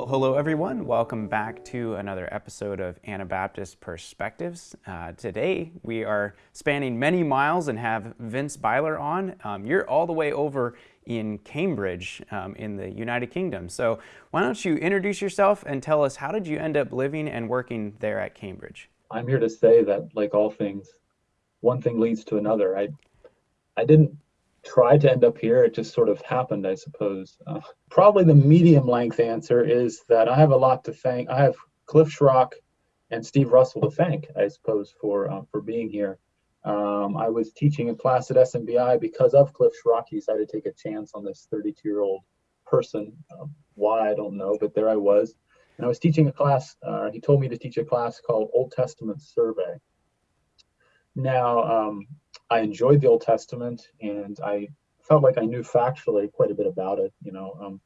Well, hello everyone. Welcome back to another episode of Anabaptist Perspectives. Uh, today we are spanning many miles and have Vince Byler on. Um, you're all the way over in Cambridge um, in the United Kingdom. So why don't you introduce yourself and tell us how did you end up living and working there at Cambridge? I'm here to say that, like all things, one thing leads to another. I I didn't tried to end up here. It just sort of happened, I suppose. Uh, probably the medium length answer is that I have a lot to thank. I have Cliff Schrock and Steve Russell to thank, I suppose, for uh, for being here. Um, I was teaching a class at SMBI because of Cliff Schrock. He decided to take a chance on this 32 year old person. Um, why, I don't know, but there I was. And I was teaching a class. Uh, he told me to teach a class called Old Testament Survey. Now, um, I enjoyed the Old Testament, and I felt like I knew factually quite a bit about it, you know, um,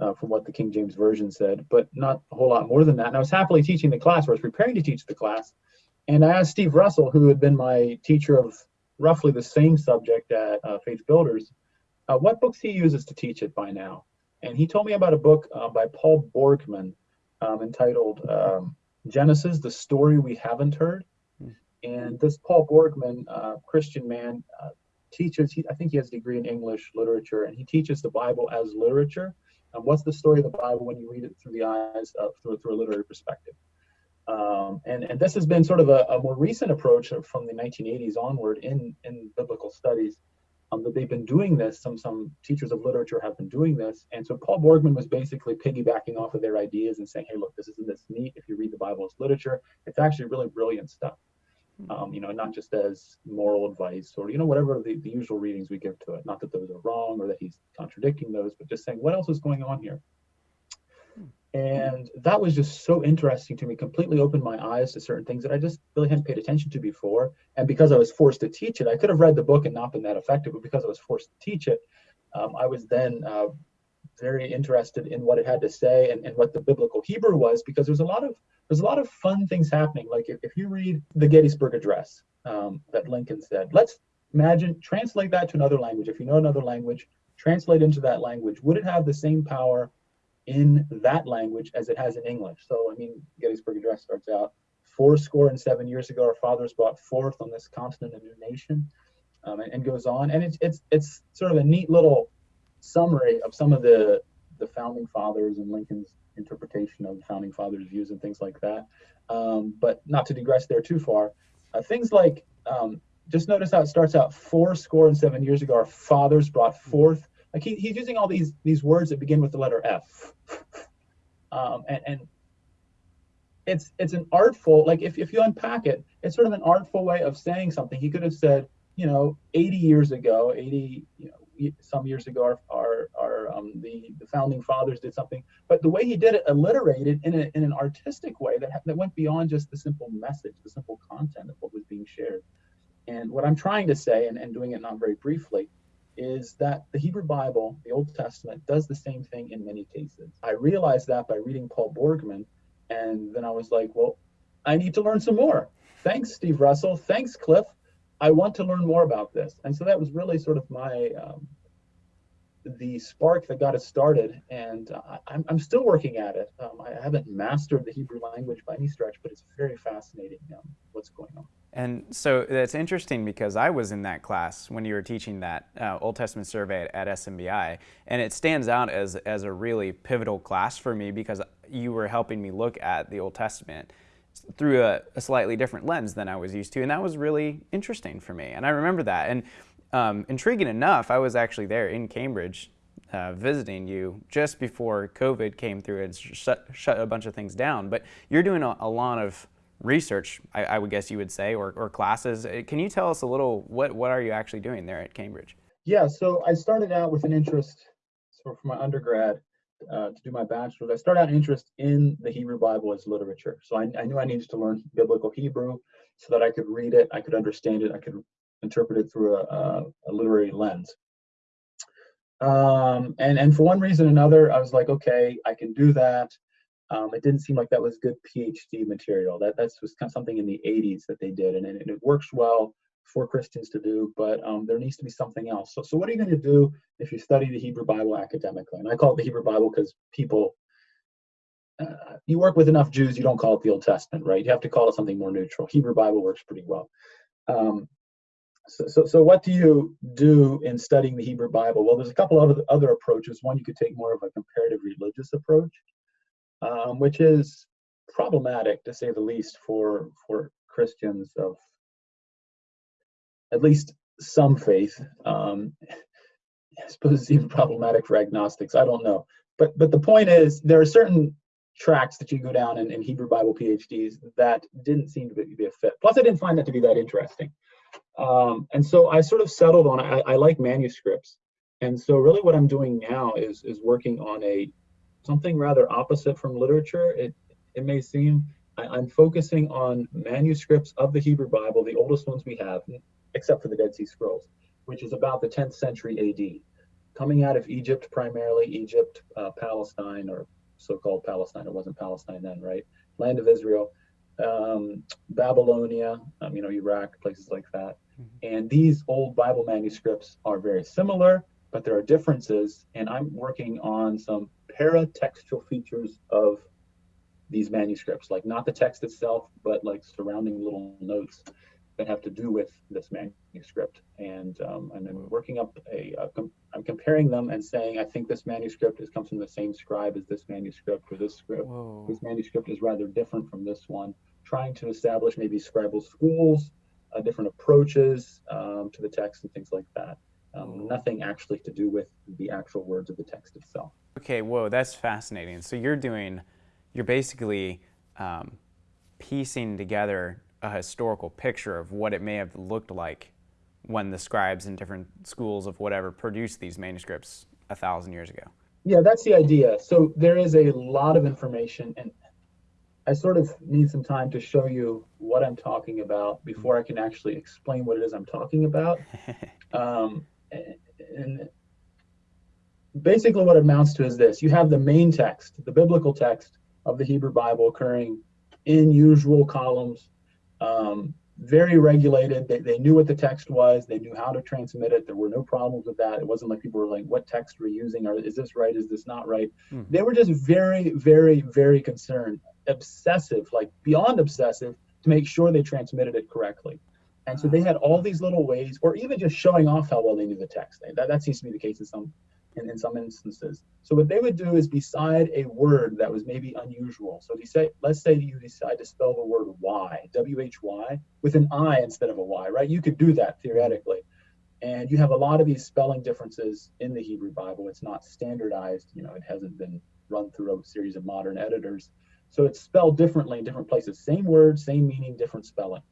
uh, from what the King James Version said, but not a whole lot more than that. And I was happily teaching the class, or I was preparing to teach the class, and I asked Steve Russell, who had been my teacher of roughly the same subject at uh, Faith Builders, uh, what books he uses to teach it by now. And he told me about a book uh, by Paul Borgman um, entitled um, Genesis, the Story We Haven't Heard. And this Paul Borgman, uh, Christian man, uh, teaches, he, I think he has a degree in English literature, and he teaches the Bible as literature. And what's the story of the Bible when you read it through the eyes of, through, through a literary perspective? Um, and, and this has been sort of a, a, more recent approach from the 1980s onward in, in biblical studies um, that they've been doing this. Some some teachers of literature have been doing this, and so Paul Borgman was basically piggybacking off of their ideas and saying, "Hey, look, this isn't this neat. If you read the Bible as literature, it's actually really brilliant stuff." Um, you know, not just as moral advice or, you know, whatever the, the usual readings we give to it. Not that those are wrong or that he's contradicting those, but just saying what else is going on here. And that was just so interesting to me, completely opened my eyes to certain things that I just really hadn't paid attention to before. And because I was forced to teach it, I could have read the book and not been that effective, but because I was forced to teach it, um, I was then uh, very interested in what it had to say and, and what the biblical Hebrew was, because there's a lot of there's a lot of fun things happening. Like if, if you read the Gettysburg Address um, that Lincoln said, let's imagine, translate that to another language. If you know another language, translate into that language. Would it have the same power in that language as it has in English? So, I mean, Gettysburg Address starts out, four score and seven years ago, our fathers brought forth on this continent a new nation, um, and, and goes on. And it's, it's, it's sort of a neat little summary of some of the, the founding fathers and Lincoln's interpretation of the founding fathers' views and things like that. Um, but not to digress there too far. Uh, things like um, just notice how it starts out four score and seven years ago, our fathers brought forth. Like he, he's using all these these words that begin with the letter F. um, and, and it's it's an artful, like if, if you unpack it, it's sort of an artful way of saying something. He could have said, you know, 80 years ago, 80, you know, some years ago, our, our, our um, the, the founding fathers did something, but the way he did it alliterated in, a, in an artistic way that, that went beyond just the simple message, the simple content of what was being shared. And what I'm trying to say, and, and doing it not very briefly, is that the Hebrew Bible, the Old Testament, does the same thing in many cases. I realized that by reading Paul Borgman, and then I was like, well, I need to learn some more. Thanks, Steve Russell. Thanks, Cliff. I want to learn more about this. And so that was really sort of my um, the spark that got us started, and uh, I'm, I'm still working at it. Um, I haven't mastered the Hebrew language by any stretch, but it's very fascinating um, what's going on. And so that's interesting because I was in that class when you were teaching that uh, Old Testament survey at, at SMBI, and it stands out as, as a really pivotal class for me because you were helping me look at the Old Testament through a, a, slightly different lens than I was used to, and that was really interesting for me. And I remember that. And um, intriguing enough, I was actually there in Cambridge uh, visiting you just before COVID came through and shut, shut a bunch of things down. But you're doing a, a lot of research, I, I, would guess you would say, or, or, classes. Uh, can you tell us a little, what, what are you actually doing there at Cambridge? Yeah, so I started out with an interest, so for my undergrad, uh, to do my bachelor's, I started out interest in the Hebrew Bible as literature. So I, I knew I needed to learn biblical Hebrew so that I could read it, I could understand it, I could interpret it through a, a, a literary lens. Um, and, and for one reason or another, I was like, okay, I can do that. Um, it didn't seem like that was good PhD material. That that's was kind of something in the 80s that they did, and, and it works well for Christians to do, but um, there needs to be something else. So, so what are you going to do if you study the Hebrew Bible academically? And I call it the Hebrew Bible because people uh, you work with enough Jews, you don't call it the Old Testament, right? You have to call it something more neutral. Hebrew Bible works pretty well. Um, so, so, so what do you do in studying the Hebrew Bible? Well, there's a couple of other approaches. One, you could take more of a comparative religious approach, um, which is problematic to say the least for for Christians of at least some faith. Um, I suppose it's even problematic for agnostics. I don't know, but but the point is there are certain tracks that you go down in, in Hebrew Bible PhDs that didn't seem to be, a fit. Plus, I didn't find that to be that interesting. Um, and so I sort of settled on I, I like manuscripts, and so really what I'm doing now is is working on a something rather opposite from literature. It it may seem I, I'm focusing on manuscripts of the Hebrew Bible, the oldest ones we have, except for the Dead Sea Scrolls, which is about the 10th century AD, coming out of Egypt primarily, Egypt, uh, Palestine, or so-called Palestine. It wasn't Palestine then, right? Land of Israel, um, Babylonia, um, you know, Iraq, places like that. Mm-hmm. And these old Bible manuscripts are very similar, but there are differences. And I'm working on some paratextual features of these manuscripts, like not the text itself, but like surrounding little notes that have to do with this manuscript. And um, and I'm working up a, a com I'm comparing them and saying I think this manuscript is comes from the same scribe as this manuscript, or this script. Whoa. This manuscript is rather different from this one. Trying to establish maybe scribal schools, uh, different approaches um, to the text and things like that. Um, nothing actually to do with the actual words of the text itself. Okay, whoa, that's fascinating. So you're doing, you're basically um, piecing together a historical picture of what it may have looked like when the scribes in different schools of whatever produced these manuscripts a thousand years ago. Yeah, that's the idea. So there is a lot of information, and I sort of need some time to show you what I'm talking about before I can actually explain what it is I'm talking about. um, and basically, what it amounts to is this you have the main text, the biblical text of the Hebrew Bible occurring in usual columns um, very regulated. They, they knew what the text was. They knew how to transmit it. There were no problems with that. It wasn't like people were like, what text we're using? Or is this right? Is this not right? Hmm. They were just very, very, very concerned, obsessive, like beyond obsessive, to make sure they transmitted it correctly. And so they had all these little ways, or even just showing off how well they knew the text. That, that seems to be the case in some in, in some instances. So what they would do is beside a word that was maybe unusual. So say, let's say you decide to spell the word Y, W-H-Y, with an I instead of a Y, right? You could do that theoretically. And you have a lot of these spelling differences in the Hebrew Bible. It's not standardized, you know, it hasn't been run through a series of modern editors. So it's spelled differently in different places. Same word, same meaning, different spelling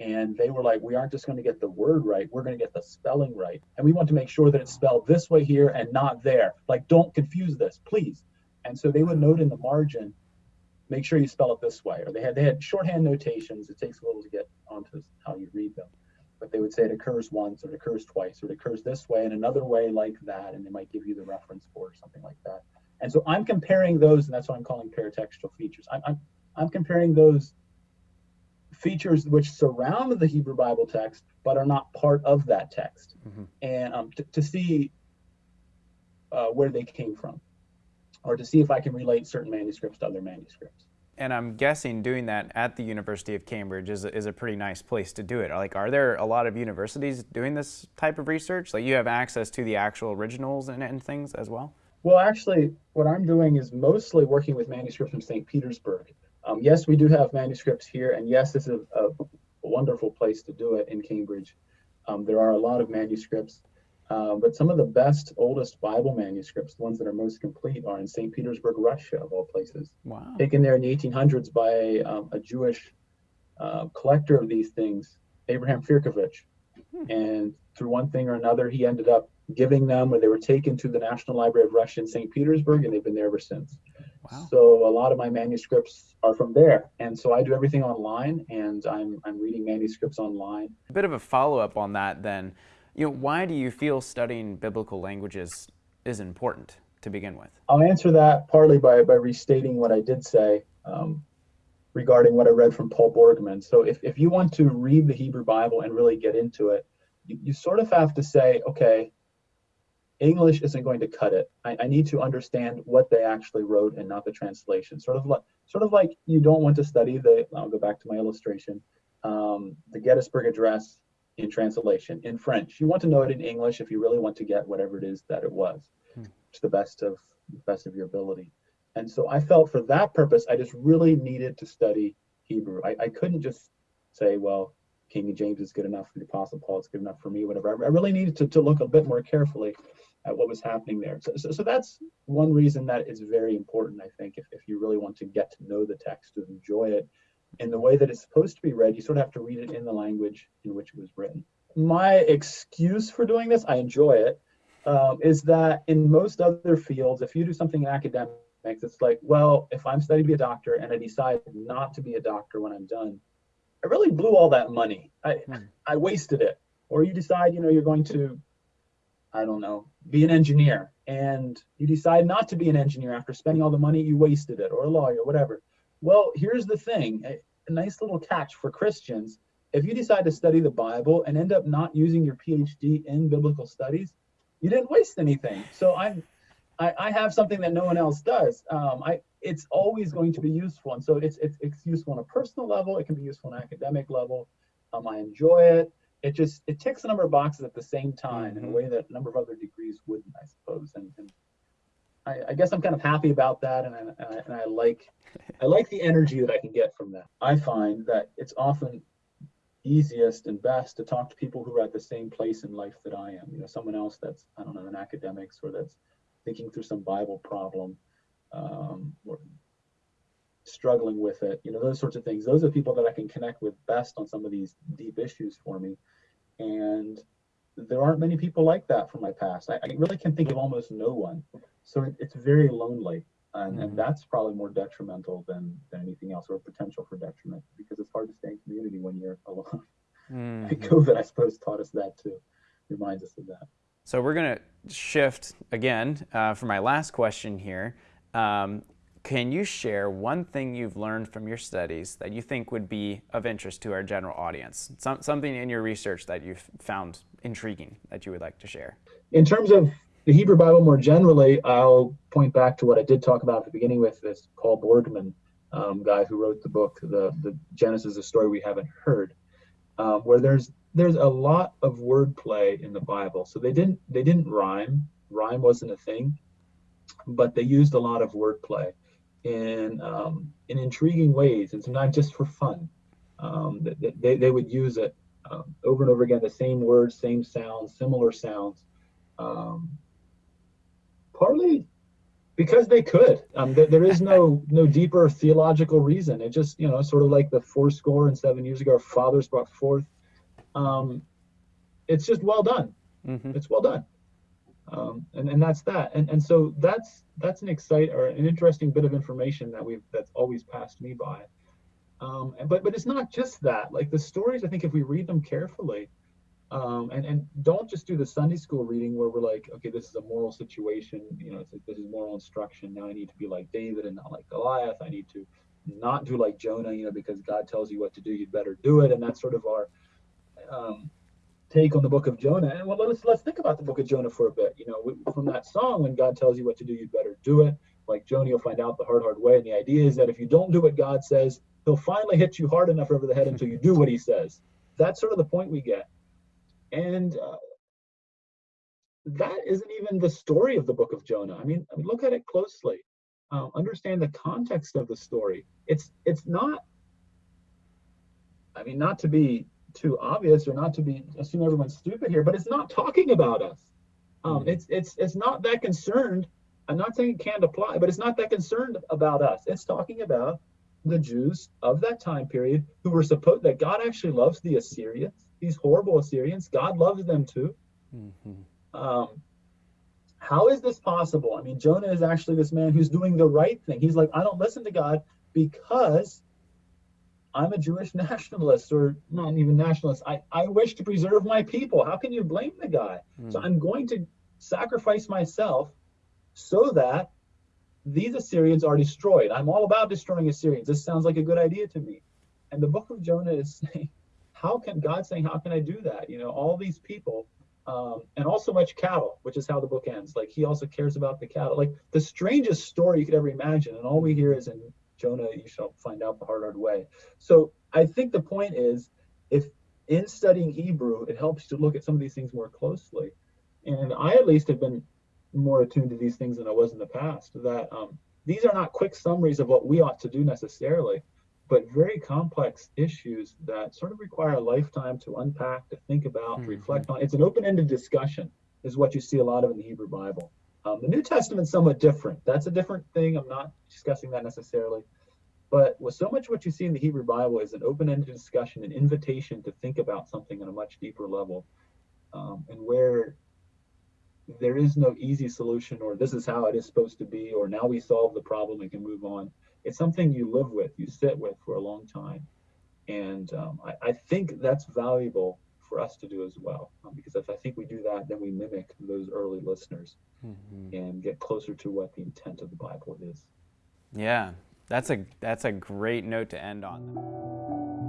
and they were like, we aren't just going to get the word right, we're going to get the spelling right. And we want to make sure that it's spelled this way here and not there. Like, don't confuse this, please. And so they would note in the margin, make sure you spell it this way. Or they had they had shorthand notations. It takes a little to get onto how you read them. But they would say it occurs once or it occurs twice or it occurs this way and another way like that. And they might give you the reference for something like that. And so I'm comparing those, and that's what I'm calling paratextual features. I'm, I'm, I'm comparing those features which surround the Hebrew Bible text but are not part of that text, mm-hmm. and um, to, to, see uh, where they came from, or to see if I can relate certain manuscripts to other manuscripts. And I'm guessing doing that at the University of Cambridge is a, is a pretty nice place to do it. Like, are there a lot of universities doing this type of research? Like, you have access to the actual originals and, and things as well? Well, actually, what I'm doing is mostly working with manuscripts from St. Petersburg. Um, yes, we do have manuscripts here, and yes, this is a, a wonderful place to do it in Cambridge. Um, there are a lot of manuscripts, uh, but some of the best, oldest Bible manuscripts, the ones that are most complete, are in St. Petersburg, Russia, of all places. Wow. Taken there in the 1800s by um, a Jewish uh, collector of these things, Abraham Firkovich. Hmm. And through one thing or another, he ended up giving them, or they were taken to the National Library of Russia in St. Petersburg, and they've been there ever since. Wow. So a lot of my manuscripts are from there, and so I do everything online, and I'm I'm reading manuscripts online. A bit of a follow up on that, then. You know, why do you feel studying biblical languages is important to begin with? I'll answer that partly by by restating what I did say. Um, regarding what I read from Paul Borgman. So if, if you want to read the Hebrew Bible and really get into it, you, you sort of have to say, okay, English isn't going to cut it. I, I, need to understand what they actually wrote and not the translation. Sort of like, sort of like you don't want to study the. I'll go back to my illustration. Um, the Gettysburg Address in translation in French. You want to know it in English if you really want to get whatever it is that it was, hmm. to the best of best of your ability. And so I felt for that purpose, I just really needed to study Hebrew. I, I couldn't just say, well, King James is good enough the Apostle Paul, it's good enough for me, whatever. I, really needed to, to look a bit more carefully at what was happening there. So, so, so that's one reason that is very important, I think, if, if you really want to get to know the text, to enjoy it in the way that it's supposed to be read, you sort of have to read it in the language in which it was written. My excuse for doing this, I enjoy it, um, is that in most other fields, if you do something in academics, it's like, well, if I'm studying to be a doctor and I decide not to be a doctor when I'm done, I really blew all that money. I hmm. I wasted it. Or you decide, you know, you're going to, I don't know, be an engineer, and you decide not to be an engineer after spending all the money, you wasted it, or a lawyer, whatever. Well, here's the thing: a, a nice little catch for Christians. If you decide to study the Bible and end up not using your PhD in biblical studies, you didn't waste anything. So I'm I, I have something that no one else does. Um, I it's always going to be useful, and so it's, it's it's useful on a personal level. It can be useful on an academic level. Um, I enjoy it. It just it ticks a number of boxes at the same time in a mm-hmm. way that a number of other degrees wouldn't, I suppose. And, and I, I, guess I'm kind of happy about that, and I, and I, and I like I like the energy that I can get from that. I find that it's often easiest and best to talk to people who are at the same place in life that I am. You know, someone else that's I don't know an academics or that's thinking through some Bible problem, um, or struggling with it, you know, those sorts of things. Those are the people that I can connect with best on some of these deep issues for me. And there aren't many people like that from my past. I, I really can think of almost no one. So it, it's very lonely. And, mm-hmm. and that's probably more detrimental than, than anything else or potential for detriment because it's hard to stay in community when you're alone. Mm-hmm. COVID, I suppose, taught us that too, reminds us of that. So we're going to shift again uh, for my last question here. Um, can you share one thing you've learned from your studies that you think would be of interest to our general audience? Some, something in your research that you've found intriguing that you would like to share? In terms of the Hebrew Bible more generally, I'll point back to what I did talk about at the beginning with this Paul Borgman um, guy who wrote the book, the, the Genesis, a story we haven't heard, um, where there's there's a lot of wordplay in the Bible. So they didn't they didn't rhyme. Rhyme wasn't a thing, but they used a lot of wordplay in um, in intriguing ways, and sometimes just for fun. Um, they, they, would use it um, over and over again, the same words, same sounds, similar sounds. Um, partly because they could. Um, there, there is no no deeper theological reason. It just you know sort of like the four score and seven years ago, our fathers brought forth um, it's just well done. Mm-hmm. It's well done. Um, and, and that's that. And, and so that's that's an excite or an interesting bit of information that we've that's always passed me by. Um, but but it's not just that. Like the stories, I think if we read them carefully, um, and and don't just do the Sunday school reading where we're like, okay, this is a moral situation. You know, this is moral instruction. Now I need to be like David and not like Goliath. I need to not do like Jonah. You know, because God tells you what to do, you'd better do it. And that's sort of our um, take on the book of Jonah. And well, let's let's think about the book of Jonah for a bit. You know, from that song, when God tells you what to do, you'd better do it. Like Jonah, you'll find out the hard, hard way. And the idea is that if you don't do what God says, He'll finally hit you hard enough over the head until you do what He says. That's sort of the point we get. And uh, that isn't even the story of the book of Jonah. I mean, I mean look at it closely. Um, understand the context of the story. It's it's not. I mean, not to be too obvious or not to be assume everyone's stupid here, but it's not talking about us. Um, mm-hmm. It's it's it's not that concerned. I'm not saying it can't apply, but it's not that concerned about us. It's talking about the Jews of that time period who were supposed that God actually loves the Assyrians, these horrible Assyrians. God loves them too. Mm-hmm. Um, how is this possible? I mean, Jonah is actually this man who's doing the right thing. He's like, I don't listen to God because I'm a Jewish nationalist or not even nationalist. I, I wish to preserve my people. How can you blame the guy? Mm. So I'm going to sacrifice myself so that these Assyrians are destroyed. I'm all about destroying Assyrians. This sounds like a good idea to me. And the book of Jonah is saying, how can God saying, how can I do that? You know, all these people um, and also much cattle, which is how the book ends. Like he also cares about the cattle, like the strangest story you could ever imagine. And all we hear is in Jonah, you shall find out the hard, hard way. So I think the point is, if in studying Hebrew, it helps to look at some of these things more closely. And I at least have been more attuned to these things than I was in the past. That um, these are not quick summaries of what we ought to do necessarily, but very complex issues that sort of require a lifetime to unpack, to think about, mm-hmm. to reflect on. It's an open-ended discussion, is what you see a lot of in the Hebrew Bible. Um, the New Testament's somewhat different. That's a different thing. I'm not discussing that necessarily. But with so much what you see in the Hebrew Bible is an open-ended discussion, an invitation to think about something on a much deeper level, um, and where there is no easy solution or this is how it is supposed to be or now we solve the problem and can move on it's something you live with, you sit with for a long time. And um, I, I, think that's valuable for us to do as well. Um, because if I think we do that, then we mimic those early listeners mm-hmm. and get closer to what the intent of the Bible is. Yeah, that's a, that's a great note to end on.